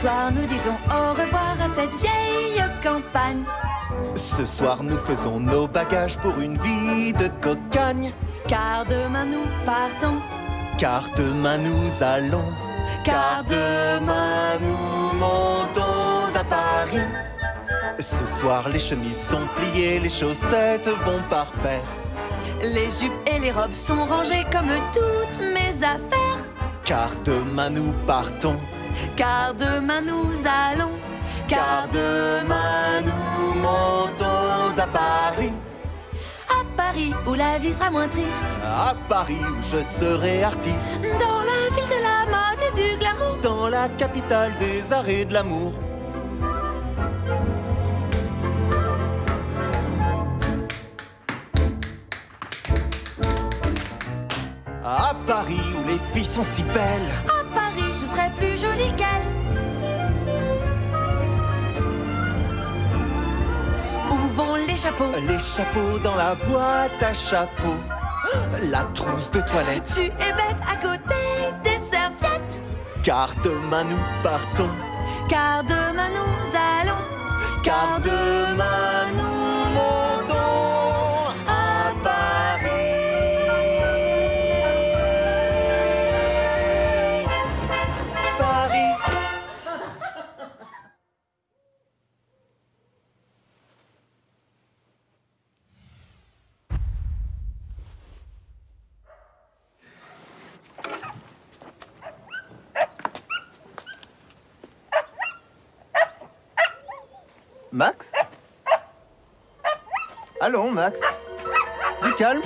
Ce soir, nous disons au revoir à cette vieille campagne. Ce soir, nous faisons nos bagages pour une vie de cocagne. Car demain, nous partons. Car demain, nous allons. Car demain, nous montons à Paris. Ce soir, les chemises sont pliées, les chaussettes vont par paire. Les jupes et les robes sont rangées comme toutes mes affaires. Car demain, nous partons. Car demain, nous allons. Car demain, nous montons à Paris. À Paris, où la vie sera moins triste. À Paris, où je serai artiste. Dans la ville de la mode et du glamour. Dans la capitale des arts et de l'amour. À Paris, où les filles sont si belles. Jolie qu'elle. Où vont les chapeaux? Les chapeaux dans la boîte à chapeaux. La trousse de toilette. Tu es bête à côté des serviettes. Car demain nous partons. Car demain nous allons. Car demain nous Max Allons, Max. Du calme.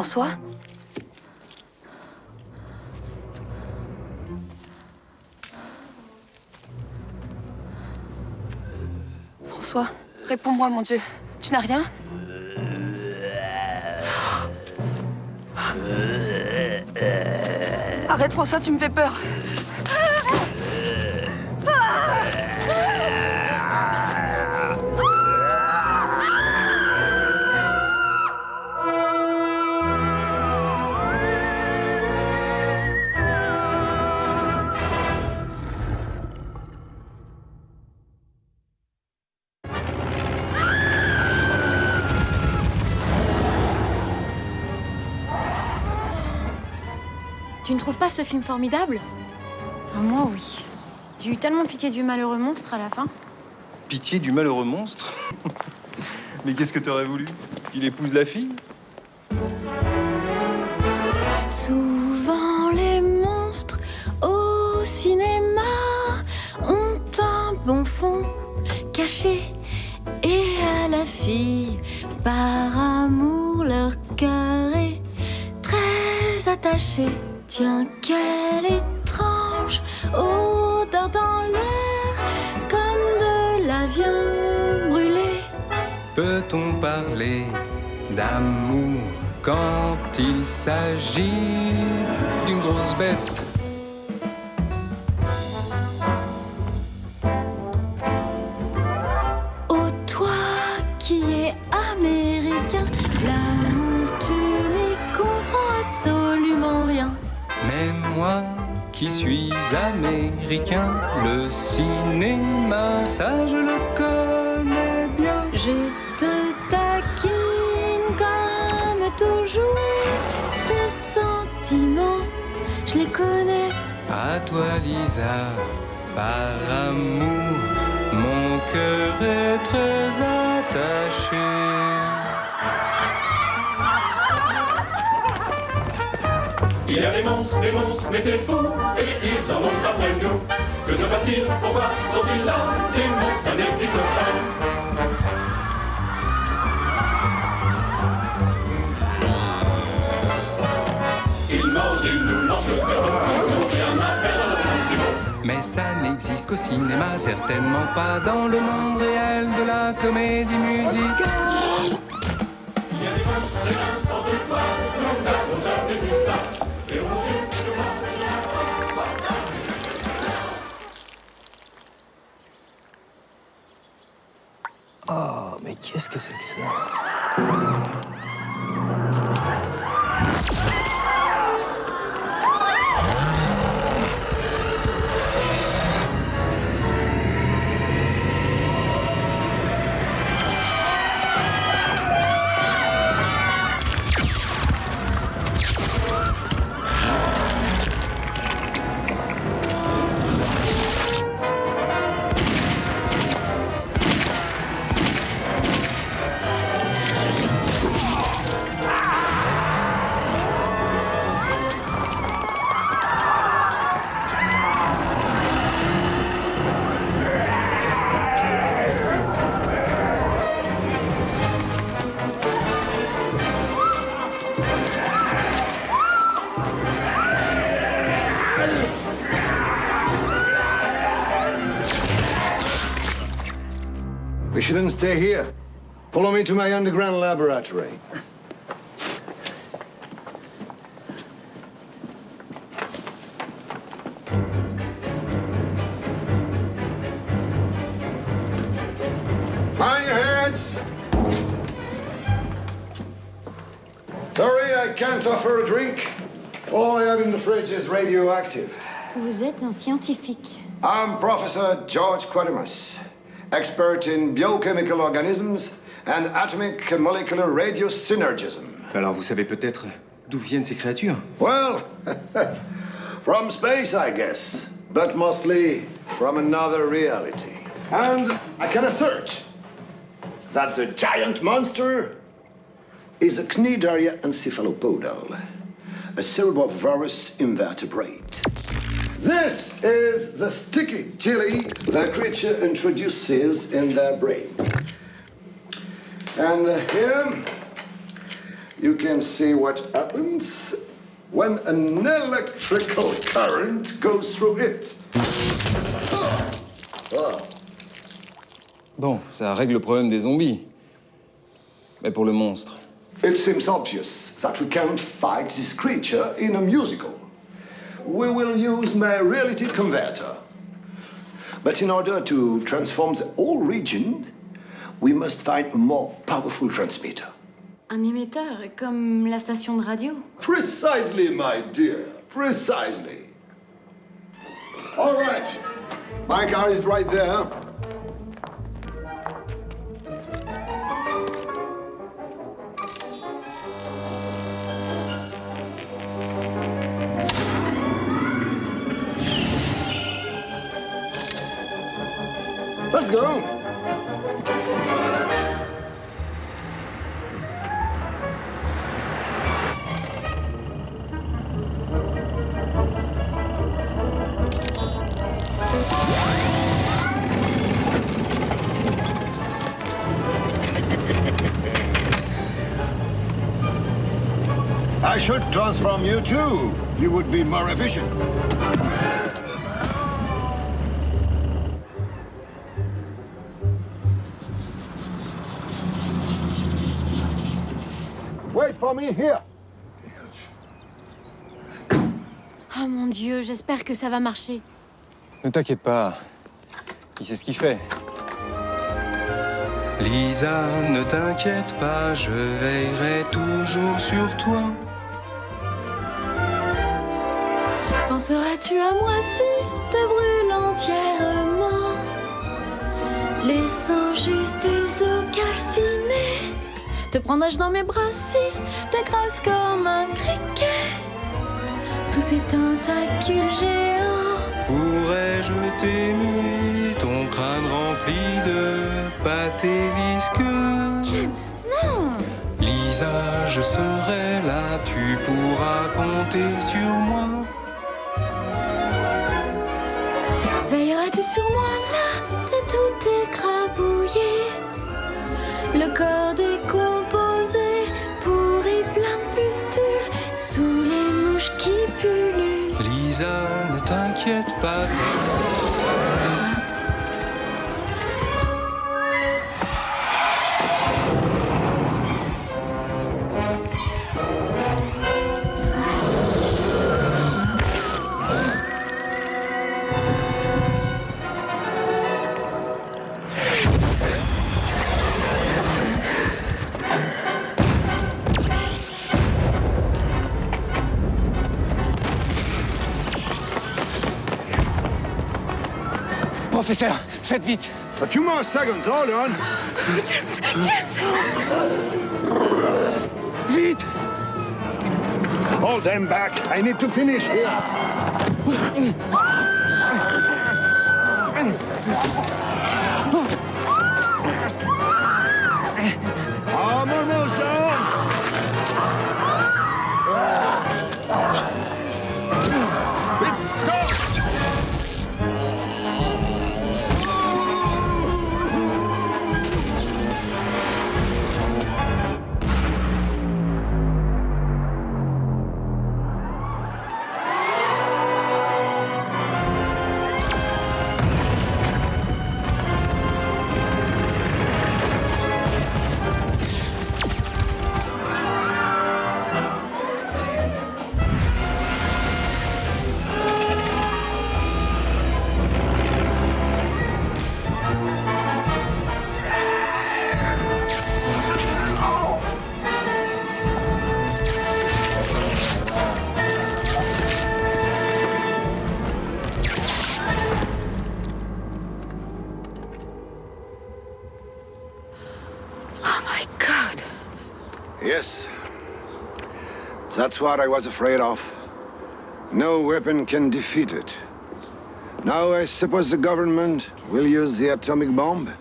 François François, réponds-moi, mon Dieu. Tu n'as rien Arrête, François, tu me fais peur. Pas ce film formidable Ah, Moi, oui. J'ai eu tellement pitié du malheureux monstre à la fin. Pitié du malheureux monstre Mais qu'est-ce que t'aurais voulu? Qu'il épouse la fille? Souvent, les monstres au cinéma ont un bon fond caché. Et à la fille, par amour, leur cœur est très attaché. Tiens, quelle étrange odeur dans l'air, comme de la viande brûlée. Peut-on parler d'amour quand il s'agit d'une grosse bête? Qui suis américain, le cinéma, ça je le connais bien. Je te taquine comme toujours. Tes sentiments, je les connais. À toi Lisa, par amour, mon cœur est très attaché. Il y a des monstres, des monstres, mais c'est fou, et ils en ont après nous. Que se passe-t-il? Pourquoi sont-ils là? Des monstres, ça n'existe pas. Mais ça n'existe qu'au cinéma, certainement pas dans le monde réel de la comédie musicale. Il y a des monstres de n'importe Oh, mais qu'est-ce que c'est que ça? Shouldn't stay here. Follow me to my underground laboratory. Mind your heads! Sorry, I can't offer a drink. All I have in the fridge is radioactive. Vous êtes un scientifique. I'm Professor George Quadimus, expert in biochemical organisms and atomic and molecular radiosynergism. Alors vous savez peut-être d'où viennent ces créatures Well, from space, I guess, but mostly from another reality. And I can assert that the giant monster is a Cnidaria encephalopodal, a cerebrovorous invertebrate. This is the sticky chili the creature introduces in their brain. And here you can see what happens when an electrical current goes through it. Bon, ça règle le problème des zombies. Mais pour le monstre. It seems obvious that we can't fight this creature in a musical. We will use my reality converter. But in order to transform the whole region, we must find a more powerful transmitter. Un émetteur, comme la station de radio. Precisely, my dear. Precisely. All right. My car is right there. Go. I should transform you too. You would be more efficient. Me here. Oh mon Dieu, j'espère que ça va marcher. Ne t'inquiète pas. Il sait ce qu'il fait. Lisa, ne t'inquiète pas, je veillerai toujours sur toi. Penseras-tu à moi si te brûle entièrement, laissant juste tes os calcinés Te prendrai-je dans mes bras si t'écrases comme un criquet? Sous ces tentacules géants. Pourrais-je t'aimer, ton crâne rempli de pâté visqueux James, non! Lisa, je serai là, tu pourras compter sur moi. Veilleras-tu sur moi là T'es tout écrabouillé? Le corps décomposé pas. Professeur, faites vite A few more seconds, hold on. James, James Vite Hold them back. I need to finish here. That's what I was afraid of. No weapon can defeat it. Now I suppose the government will use the atomic bomb?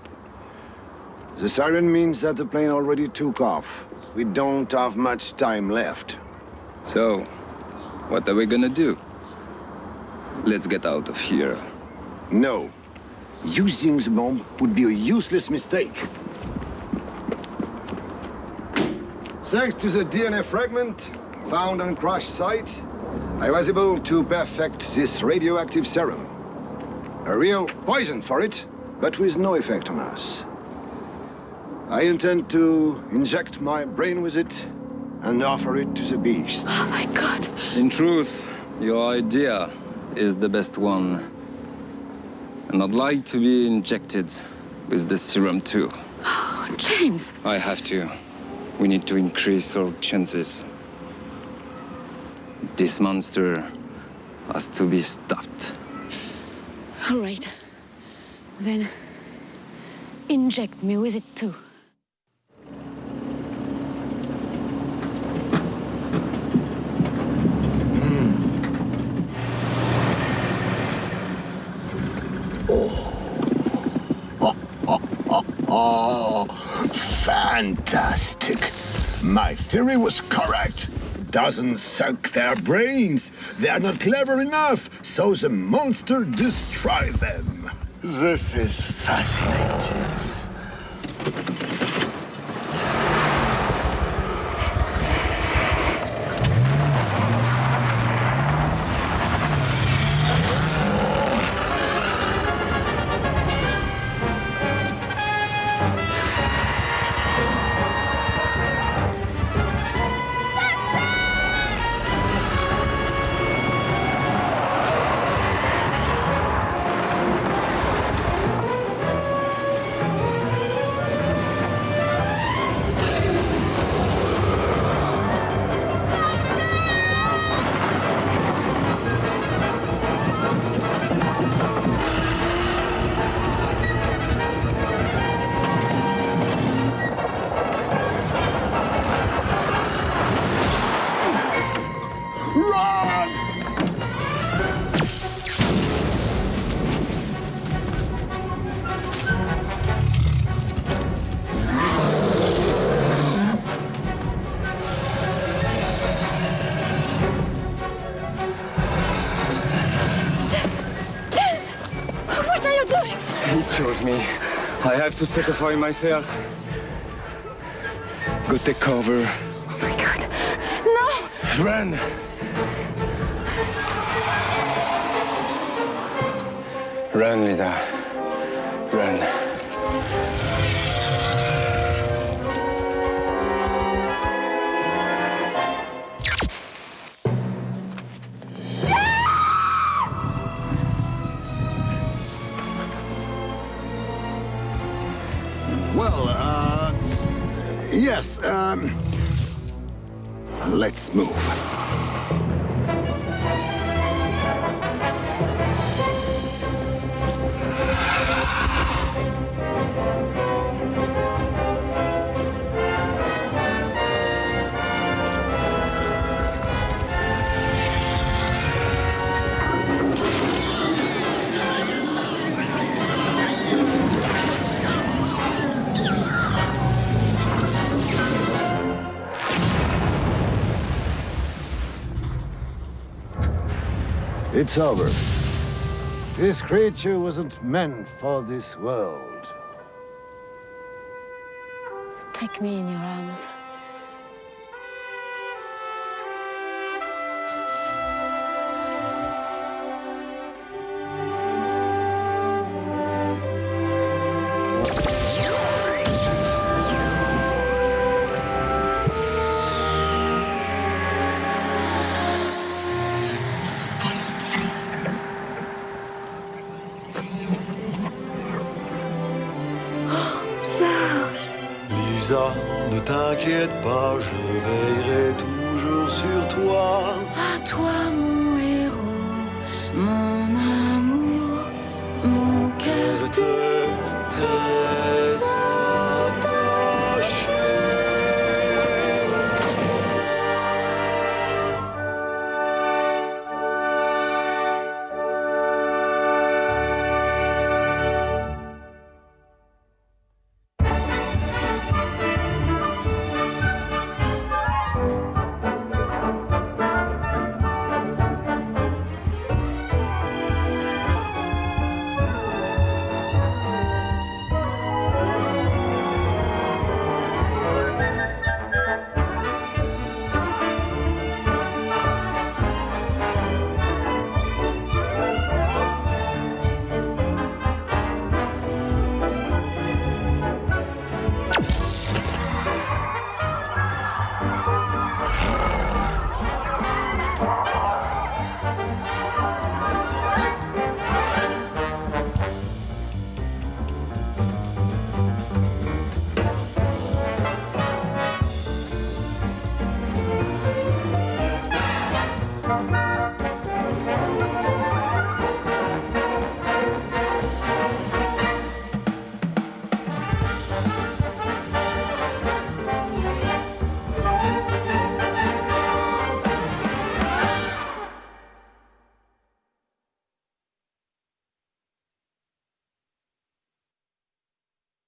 The siren means that the plane already took off. We don't have much time left. So, what are we gonna do? Let's get out of here. No. Using the bomb would be a useless mistake. Thanks to the DNA fragment found on crash site, I was able to perfect this radioactive serum. A real poison for it, but with no effect on us. I intend to inject my brain with it and offer it to the beast. Oh my god. In truth, your idea is the best one. And I'd like to be injected with the serum too. Oh, James. I have to. We need to increase our chances. This monster has to be stopped. All right. Then inject me with it too. Hmm. Oh, oh, oh, oh, fantastic. My theory was correct. Doesn't suck their brains. They are not clever enough, so the monster destroy them. This is fascinating. To sacrifice myself. Go take cover. Oh my god. No! Run! Run, Lisa. Run. Yes, um, let's move. It's over. This creature wasn't meant for this world. Take me in your arms. Ne t'inquiète pas, je veillerai toujours sur toi. À toi, mon héros, mon amour, mon cœur